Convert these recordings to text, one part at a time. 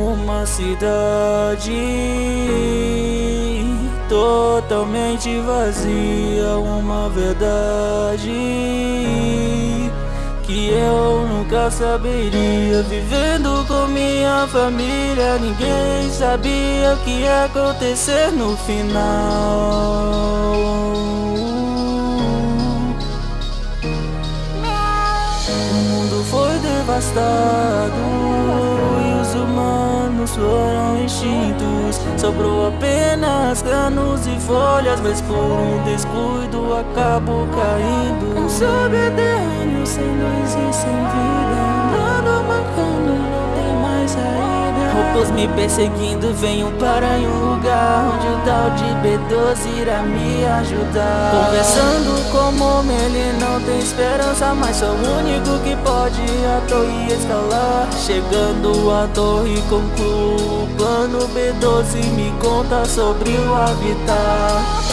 uma cidade totalmente vazia, uma verdade que eu nunca saberia. Vivendo com minha família, ninguém sabia o que ia acontecer no final. O mundo foi devastado extintos Sobrou apenas canos e folhas Mas por um descuido acabou caindo. Um subterrâneo sem luz e sem vida. Andando mancando, não tem mais saída. Roubos me perseguindo, venho para um lugar Onde o tal de B12 irá me ajudar. Conversando com o homem, ele tem esperança Mas sou o único que pode a torre escalar. Chegando à torre concluo o plano B12 Me conta sobre o habitat.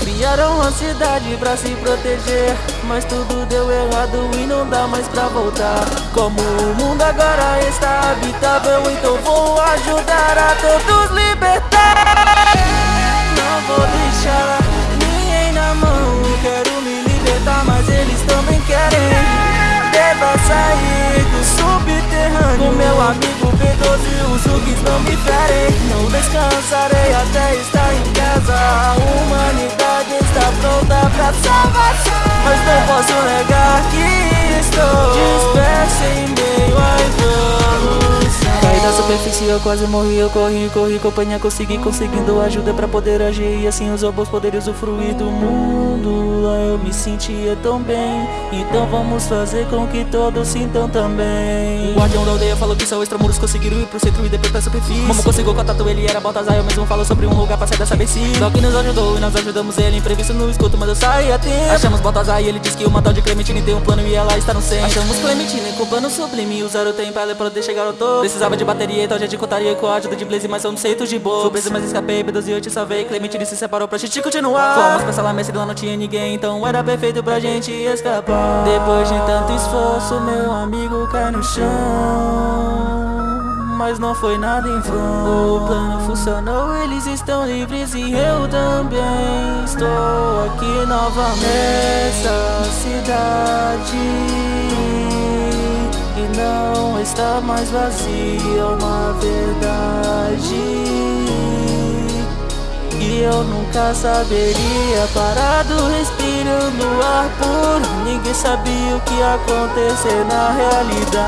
Criaram uma cidade pra se proteger Mas tudo deu errado e não dá mais pra voltar. Como o mundo agora está habitável Então vou ajudar a todos libertar os não me ferem Não descansarei até estar em casa. A humanidade está pronta pra salvação. Mas não posso negar que estou disperso em meio à evolução Caí da superfície, eu quase morri, eu corri, corri Companhia, consegui, conseguindo ajuda pra poder agir. E assim os robôs poderem usufruir do mundo eu me sentia tão bem. Então vamos fazer com que todos sintam também. O guardião da aldeia falou que só extramuros conseguiram ir pro centro e depois pra superfície. Como conseguiu contato, ele era Baltazar Eu mesmo falo sobre um lugar pra sair dessa Só que nos ajudou e nós ajudamos ele Imprevisto no escuto, mas eu saí a tempo. Achamos Baltazar e ele disse que o tal de Clementine tem um plano e ela está no centro. Achamos Clementine com plano sublime Usaram o tempo pra ela poder chegar ao topo. Precisava de bateria, então a gente contaria com a ajuda de Blaze Mas são centos de boa. Fui preso, mas escapei, B12 eu te salvei. Clementine se separou pra gente continuar. Fomos pra sala mestre, lá não tinha ninguém Então era perfeito pra gente escapar. Depois de tanto esforço, meu amigo cai no chão. Mas não foi nada em vão. O plano funcionou, eles estão livres e eu também. Estou aqui novamente nessa cidade. E não está mais vazia uma verdade E eu nunca saberia Parado respirando ar puro. Ninguém sabia o que ia acontecer na realidade.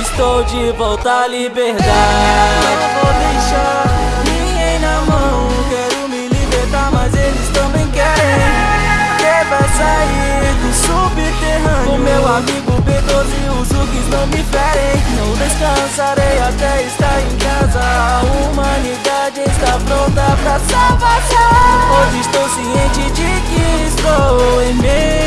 Estou de volta à liberdade. Não vou deixar ninguém na mão. Quero me libertar, mas eles também querem. Quer vai sair do subterrâneo? Com meu amigo B12 os zugs não me ferem. Não descansarei até estar em casa. A humanidade está pronta pra salvação. Hoje estou ciente de que estou em meio